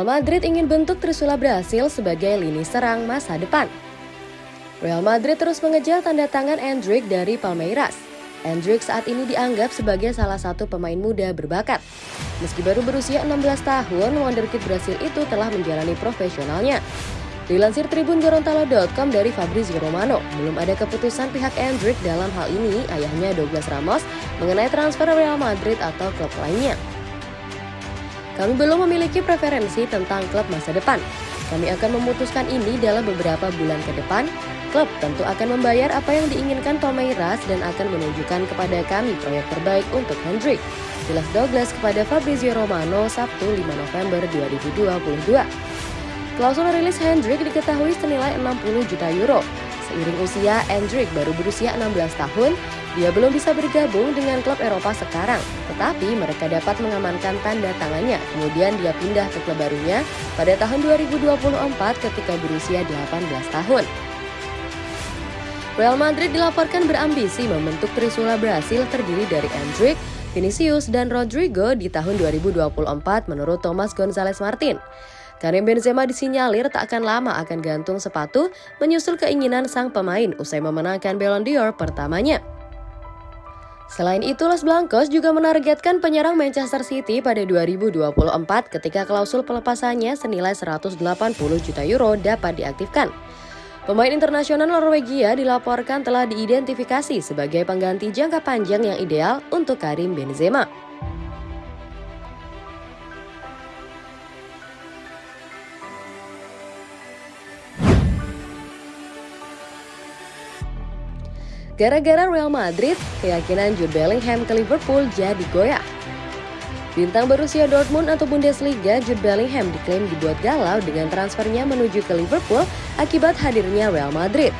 Real Madrid ingin bentuk Trisula Brasil sebagai lini serang masa depan. Real Madrid terus mengejar tanda tangan Endrick dari Palmeiras. Endrick saat ini dianggap sebagai salah satu pemain muda berbakat. Meski baru berusia 16 tahun, wonderkid Brasil itu telah menjalani profesionalnya. Dilansir Tribun Gorontalo.com dari Fabrizio Romano, belum ada keputusan pihak Endrick dalam hal ini ayahnya Douglas Ramos mengenai transfer Real Madrid atau klub lainnya. Kami belum memiliki preferensi tentang klub masa depan. Kami akan memutuskan ini dalam beberapa bulan ke depan. Klub tentu akan membayar apa yang diinginkan Palmeiras dan akan menunjukkan kepada kami proyek terbaik untuk Hendrik. Jelas Douglas kepada Fabrizio Romano Sabtu 5 November 2022. Klausul rilis Hendrik diketahui senilai 60 juta euro. Seiring usia, Hendrik baru berusia 16 tahun dia belum bisa bergabung dengan klub Eropa sekarang, tetapi mereka dapat mengamankan tanda tangannya. Kemudian dia pindah ke klub barunya pada tahun 2024 ketika berusia 18 tahun. Real Madrid dilaporkan berambisi membentuk Trisula Brasil terdiri dari Endrick, Vinicius, dan Rodrigo di tahun 2024 menurut Thomas Gonzalez Martin. Karim Benzema disinyalir tak akan lama akan gantung sepatu menyusul keinginan sang pemain usai memenangkan Ballon d'Or pertamanya. Selain itu, Los Blancos juga menargetkan penyerang Manchester City pada 2024 ketika klausul pelepasannya senilai 180 juta euro dapat diaktifkan. Pemain internasional Norwegia dilaporkan telah diidentifikasi sebagai pengganti jangka panjang yang ideal untuk Karim Benzema. Gara-gara Real Madrid, keyakinan Jude Bellingham ke Liverpool jadi goyah. Bintang berusia Dortmund atau Bundesliga, Jude Bellingham diklaim dibuat galau dengan transfernya menuju ke Liverpool akibat hadirnya Real Madrid.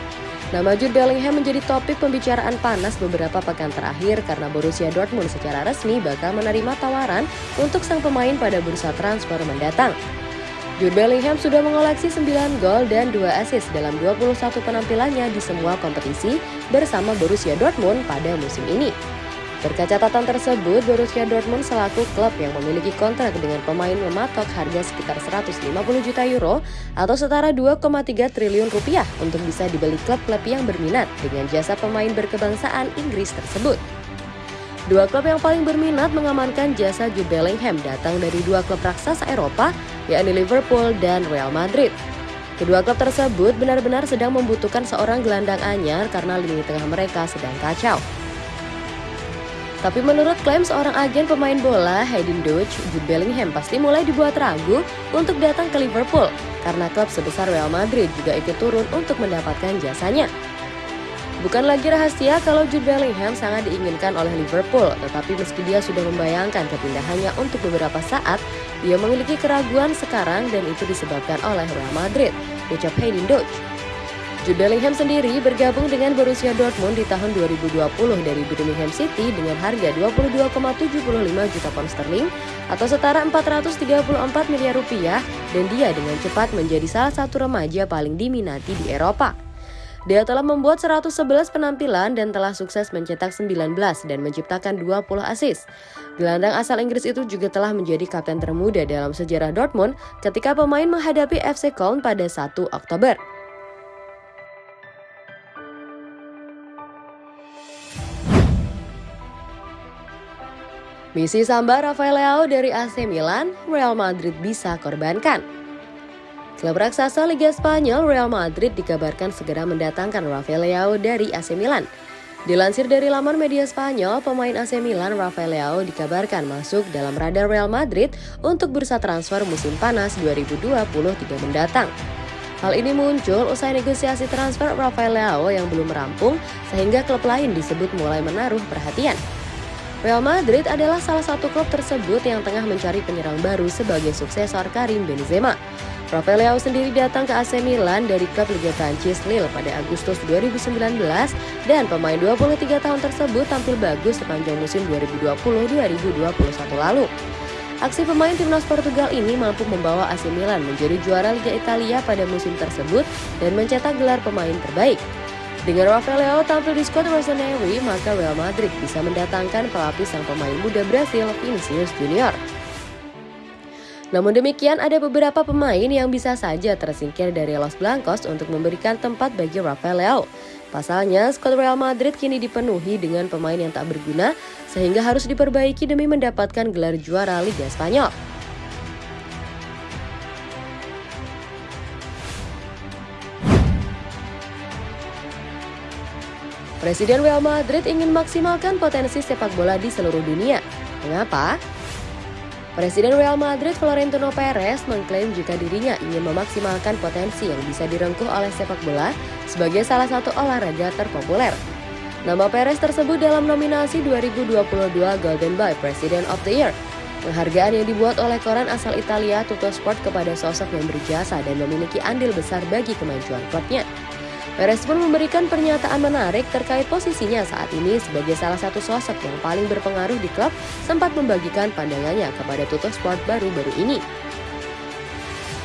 Nama Jude Bellingham menjadi topik pembicaraan panas beberapa pekan terakhir karena Borussia Dortmund secara resmi bakal menerima tawaran untuk sang pemain pada bursa transfer mendatang. Jude Bellingham sudah mengoleksi 9 gol dan 2 assist dalam 21 penampilannya di semua kompetisi bersama Borussia Dortmund pada musim ini. Berkat catatan tersebut, Borussia Dortmund selaku klub yang memiliki kontrak dengan pemain mematok harga sekitar 150 juta euro atau setara 2,3 triliun rupiah untuk bisa dibeli klub-klub yang berminat dengan jasa pemain berkebangsaan Inggris tersebut. Dua klub yang paling berminat mengamankan jasa Jude Bellingham datang dari dua klub raksasa Eropa, yakni Liverpool dan Real Madrid. Kedua klub tersebut benar-benar sedang membutuhkan seorang gelandang anyar karena lini tengah mereka sedang kacau. Tapi menurut klaim seorang agen pemain bola, Hayden Dutch, Jude Bellingham pasti mulai dibuat ragu untuk datang ke Liverpool karena klub sebesar Real Madrid juga ikut turun untuk mendapatkan jasanya. Bukan lagi rahasia kalau Jude Bellingham sangat diinginkan oleh Liverpool, tetapi meski dia sudah membayangkan kepindahannya untuk beberapa saat, dia memiliki keraguan sekarang dan itu disebabkan oleh Real Madrid, ucap Hayden Dutch. Jude Bellingham sendiri bergabung dengan Borussia Dortmund di tahun 2020 dari Birmingham City dengan harga 22,75 juta pound sterling atau setara 434 miliar rupiah dan dia dengan cepat menjadi salah satu remaja paling diminati di Eropa. Dia telah membuat 111 penampilan dan telah sukses mencetak 19 dan menciptakan 20 assist. Gelandang asal Inggris itu juga telah menjadi kapten termuda dalam sejarah Dortmund ketika pemain menghadapi FC Köln pada 1 Oktober. Misi samba Rafael Leao dari AC Milan, Real Madrid bisa korbankan. Klub raksasa Liga Spanyol Real Madrid dikabarkan segera mendatangkan Rafael Leao dari AC Milan. Dilansir dari laman media Spanyol, pemain AC Milan Rafael Leao dikabarkan masuk dalam radar Real Madrid untuk bursa transfer musim panas 2023 mendatang. Hal ini muncul usai negosiasi transfer Rafael Leao yang belum merampung sehingga klub lain disebut mulai menaruh perhatian. Real Madrid adalah salah satu klub tersebut yang tengah mencari penyerang baru sebagai suksesor Karim Benzema. Rafael Leao sendiri datang ke AC Milan dari klub Liga Prancis Lille pada Agustus 2019 dan pemain 23 tahun tersebut tampil bagus sepanjang musim 2020-2021 lalu. Aksi pemain timnas Portugal ini mampu membawa AC Milan menjadi juara Liga Italia pada musim tersebut dan mencetak gelar pemain terbaik. Dengan Rafael Leao tampil di squad Rossoneri, maka Real Madrid bisa mendatangkan pelapis sang pemain muda Brasil, Vinicius Junior. Namun demikian ada beberapa pemain yang bisa saja tersingkir dari Los Blancos untuk memberikan tempat bagi Rafael Leao. Pasalnya, skuad Real Madrid kini dipenuhi dengan pemain yang tak berguna sehingga harus diperbaiki demi mendapatkan gelar juara Liga Spanyol. Presiden Real Madrid ingin maksimalkan potensi sepak bola di seluruh dunia. Mengapa? Presiden Real Madrid Florentino Perez mengklaim jika dirinya ingin memaksimalkan potensi yang bisa direngkuh oleh sepak bola sebagai salah satu olahraga terpopuler. Nama Perez tersebut dalam nominasi 2022 Golden Boy President of the Year. Penghargaan yang dibuat oleh koran asal Italia Tutto Sport kepada sosok yang berjasa dan memiliki andil besar bagi kemajuan klubnya. Perez pun memberikan pernyataan menarik terkait posisinya saat ini sebagai salah satu sosok yang paling berpengaruh di klub sempat membagikan pandangannya kepada Tuto Sport baru-baru ini.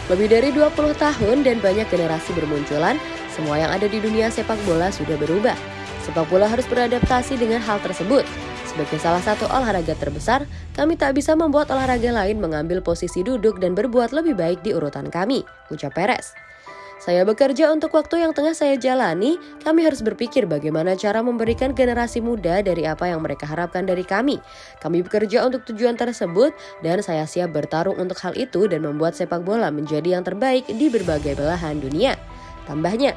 Lebih dari 20 tahun dan banyak generasi bermunculan, semua yang ada di dunia sepak bola sudah berubah. Sepak bola harus beradaptasi dengan hal tersebut. Sebagai salah satu olahraga terbesar, kami tak bisa membuat olahraga lain mengambil posisi duduk dan berbuat lebih baik di urutan kami, ucap Perez. Saya bekerja untuk waktu yang tengah saya jalani, kami harus berpikir bagaimana cara memberikan generasi muda dari apa yang mereka harapkan dari kami. Kami bekerja untuk tujuan tersebut dan saya siap bertarung untuk hal itu dan membuat sepak bola menjadi yang terbaik di berbagai belahan dunia. Tambahnya,